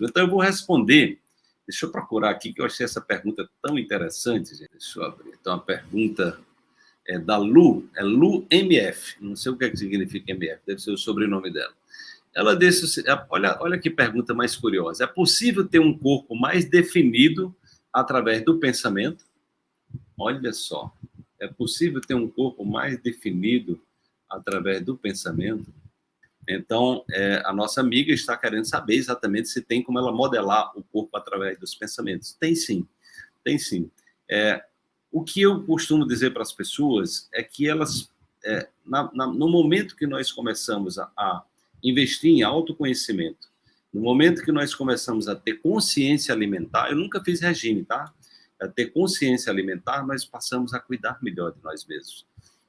Então, eu vou responder. Deixa eu procurar aqui, que eu achei essa pergunta tão interessante, gente. Deixa eu abrir. Então, a pergunta é da Lu, é Lu MF. Não sei o que, é que significa MF, deve ser o sobrenome dela. Ela disse, olha, olha que pergunta mais curiosa. É possível ter um corpo mais definido através do pensamento? Olha só. É possível ter um corpo mais definido através do pensamento? Então, é, a nossa amiga está querendo saber exatamente se tem como ela modelar o corpo através dos pensamentos. Tem sim, tem sim. É, o que eu costumo dizer para as pessoas é que elas, é, na, na, no momento que nós começamos a, a investir em autoconhecimento, no momento que nós começamos a ter consciência alimentar, eu nunca fiz regime, tá? A ter consciência alimentar, nós passamos a cuidar melhor de nós mesmos.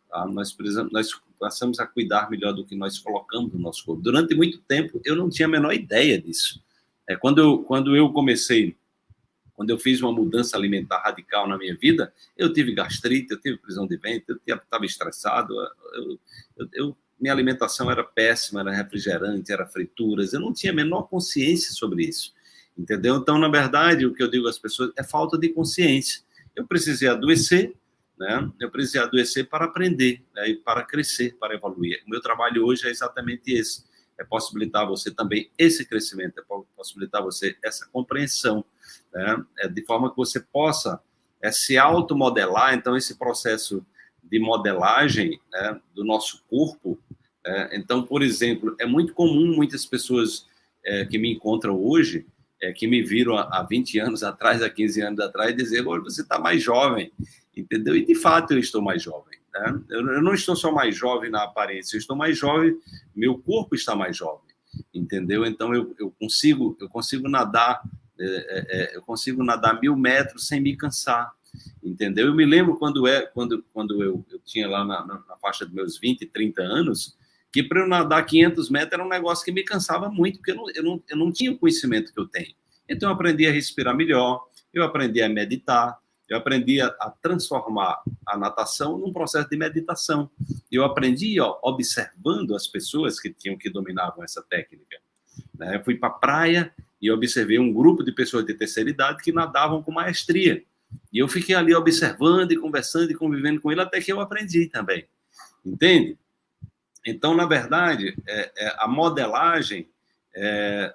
Tá? Nós, precisamos, nós passamos a cuidar melhor do que nós colocamos no nosso corpo. Durante muito tempo, eu não tinha a menor ideia disso. É, quando, eu, quando eu comecei, quando eu fiz uma mudança alimentar radical na minha vida, eu tive gastrite, eu tive prisão de ventre, eu estava estressado, eu, eu, eu, minha alimentação era péssima, era refrigerante, era frituras, eu não tinha a menor consciência sobre isso, entendeu? Então, na verdade, o que eu digo às pessoas é falta de consciência. Eu precisei adoecer, né? Eu precisei adoecer para aprender, né? e para crescer, para evoluir. O meu trabalho hoje é exatamente esse, é possibilitar você também esse crescimento, é possibilitar você essa compreensão, né? é de forma que você possa é, se automodelar, então esse processo de modelagem né, do nosso corpo, é, então, por exemplo, é muito comum muitas pessoas é, que me encontram hoje, é, que me viram há, há 20 anos atrás, há 15 anos atrás, dizer, você está mais jovem, entendeu? E de fato eu estou mais jovem. Né? Eu não estou só mais jovem na aparência, eu estou mais jovem, meu corpo está mais jovem, entendeu? Então eu, eu consigo eu consigo nadar é, é, é, eu consigo nadar mil metros sem me cansar, entendeu? Eu me lembro quando é quando quando eu, eu tinha lá na, na, na faixa dos meus 20, 30 anos que para eu nadar 500 metros era um negócio que me cansava muito, porque eu não, eu não, eu não tinha o conhecimento que eu tenho. Então eu aprendi a respirar melhor, eu aprendi a meditar, eu aprendi a, a, transformar a natação num processo de meditação. Eu aprendi ó, observando as pessoas que tinham que dominavam essa técnica. Né? Eu fui para a praia e observei um grupo de pessoas de terceira idade que nadavam com maestria. E eu fiquei ali observando e conversando e convivendo com ele até que eu aprendi também. Entende? Então, na verdade, é, é, a modelagem é,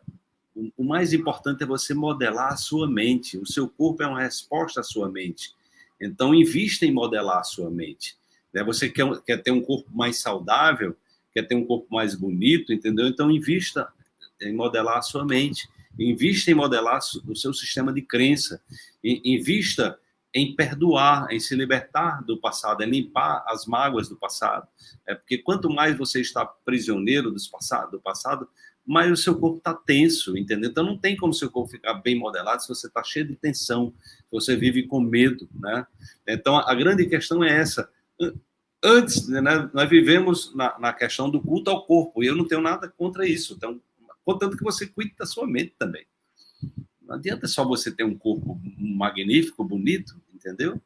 o mais importante é você modelar a sua mente. O seu corpo é uma resposta à sua mente. Então, invista em modelar a sua mente. Né? Você quer, quer ter um corpo mais saudável, quer ter um corpo mais bonito, entendeu? Então, invista em modelar a sua mente. Invista em modelar o seu sistema de crença. Invista em perdoar, em se libertar do passado, em limpar as mágoas do passado. É porque quanto mais você está prisioneiro do passado, do passado mas o seu corpo está tenso, entendeu? Então não tem como seu corpo ficar bem modelado se você está cheio de tensão, se você vive com medo, né? Então a grande questão é essa. Antes, né, nós vivemos na, na questão do culto ao corpo, e eu não tenho nada contra isso. Então, contanto que você cuide da sua mente também. Não adianta só você ter um corpo magnífico, bonito, entendeu?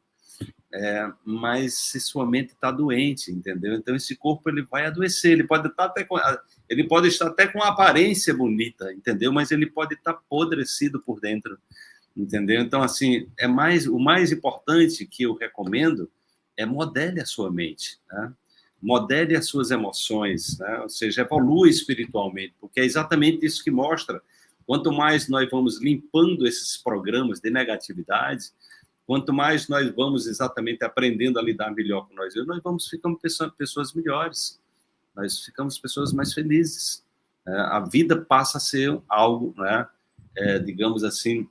É, mas se sua mente está doente, entendeu? Então esse corpo ele vai adoecer, ele pode estar tá até com, ele pode estar até com uma aparência bonita, entendeu? Mas ele pode estar apodrecido por dentro, entendeu? Então assim é mais o mais importante que eu recomendo é modele a sua mente, né? modele as suas emoções, né? ou seja, evolua espiritualmente, porque é exatamente isso que mostra. Quanto mais nós vamos limpando esses programas de negatividade, Quanto mais nós vamos exatamente aprendendo a lidar melhor com nós nós vamos ficando pessoas melhores, nós ficamos pessoas mais felizes. É, a vida passa a ser algo, né, é, digamos assim,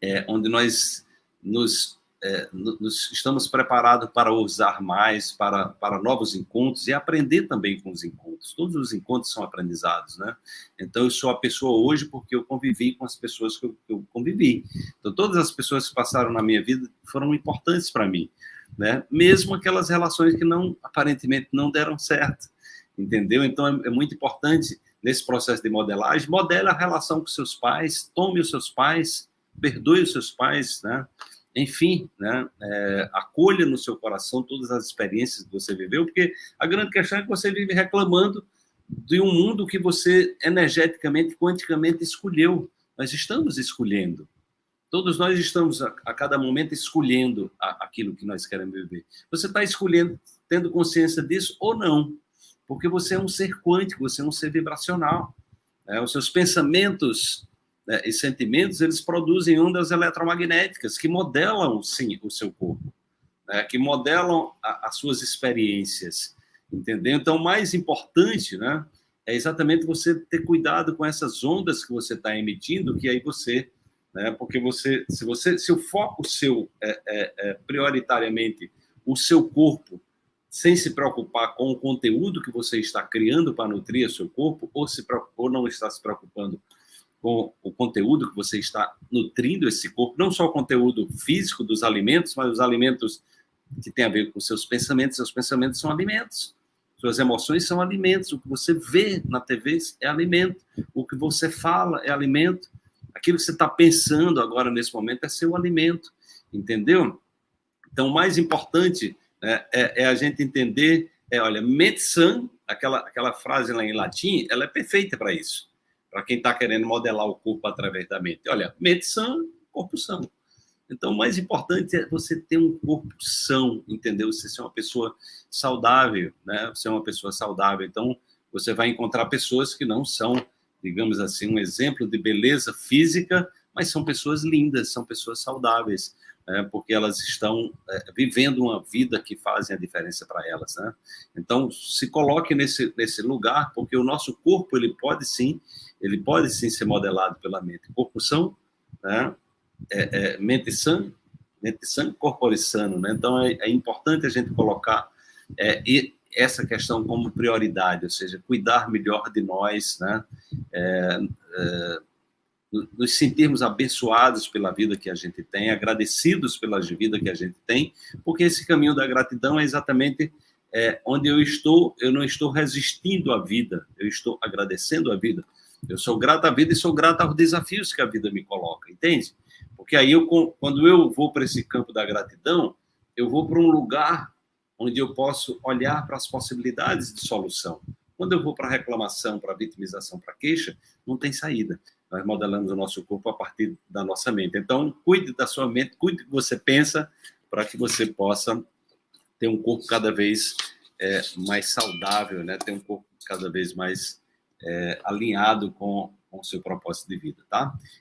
é, onde nós nos é, nos estamos preparados para usar mais, para, para novos encontros e aprender também com os encontros. Todos os encontros são aprendizados, né? Então, eu sou a pessoa hoje porque eu convivi com as pessoas que eu, que eu convivi. Então, todas as pessoas que passaram na minha vida foram importantes para mim, né? Mesmo aquelas relações que não, aparentemente, não deram certo, entendeu? Então, é, é muito importante nesse processo de modelagem, modele a relação com seus pais, tome os seus pais, perdoe os seus pais, né? Enfim, né, é, acolha no seu coração todas as experiências que você viveu, porque a grande questão é que você vive reclamando de um mundo que você energeticamente, quanticamente escolheu. Nós estamos escolhendo. Todos nós estamos a, a cada momento escolhendo a, aquilo que nós queremos viver. Você está escolhendo, tendo consciência disso ou não? Porque você é um ser quântico, você é um ser vibracional. Né? Os seus pensamentos né, e sentimentos, eles produzem ondas eletromagnéticas que modelam, sim, o seu corpo, né? que modelam a, as suas experiências, entendeu? Então, o mais importante, né, é exatamente você ter cuidado com essas ondas que você está emitindo, que aí você né? Porque você, se você, se o foco seu é, é, é prioritariamente o seu corpo, sem se preocupar com o conteúdo que você está criando para nutrir o seu corpo, ou, se, ou não está se preocupando com o conteúdo que você está nutrindo esse corpo, não só o conteúdo físico dos alimentos, mas os alimentos que têm a ver com seus pensamentos, seus pensamentos são alimentos. Suas emoções são alimentos. O que você vê na TV é alimento. O que você fala é alimento. Aquilo que você está pensando agora nesse momento é seu alimento, entendeu? Então, o mais importante né, é, é, a gente entender, é, olha, mente aquela, aquela frase lá em latim, ela é perfeita para isso, para quem está querendo modelar o corpo através da mente. Olha, mente sã, corpo são. Então, o mais importante é você ter um corpo são, entendeu? Você ser uma pessoa saudável, né? Você é uma pessoa saudável. Então, você vai encontrar pessoas que não são digamos assim, um exemplo de beleza física, mas são pessoas lindas, são pessoas saudáveis, né? porque elas estão é, vivendo uma vida que fazem a diferença para elas. Né? Então, se coloque nesse, nesse lugar, porque o nosso corpo, ele pode sim, ele pode sim ser modelado pela mente. Corpo são, né? é, é, mente sã, mente sã, corpo sano. Né? Então, é, é importante a gente colocar é, essa questão como prioridade, ou seja, cuidar melhor de nós, né? É, é, nos sentirmos abençoados pela vida que a gente tem, agradecidos pela vida que a gente tem, porque esse caminho da gratidão é exatamente onde eu estou, eu não estou resistindo à vida, eu estou agradecendo a vida. Eu sou grato à vida e sou grato aos desafios que a vida me coloca, entende? Porque aí, eu, quando eu vou para esse campo da gratidão, eu vou para um lugar onde eu posso olhar para as possibilidades de solução. Quando eu vou para reclamação, para vitimização, para queixa, não tem saída. Nós modelamos o nosso corpo a partir da nossa mente. Então, cuide da sua mente, cuide do que você pensa, para que você possa ter um corpo cada vez é, mais saudável, né? ter um corpo cada vez mais é, alinhado com, com o seu propósito de vida, tá?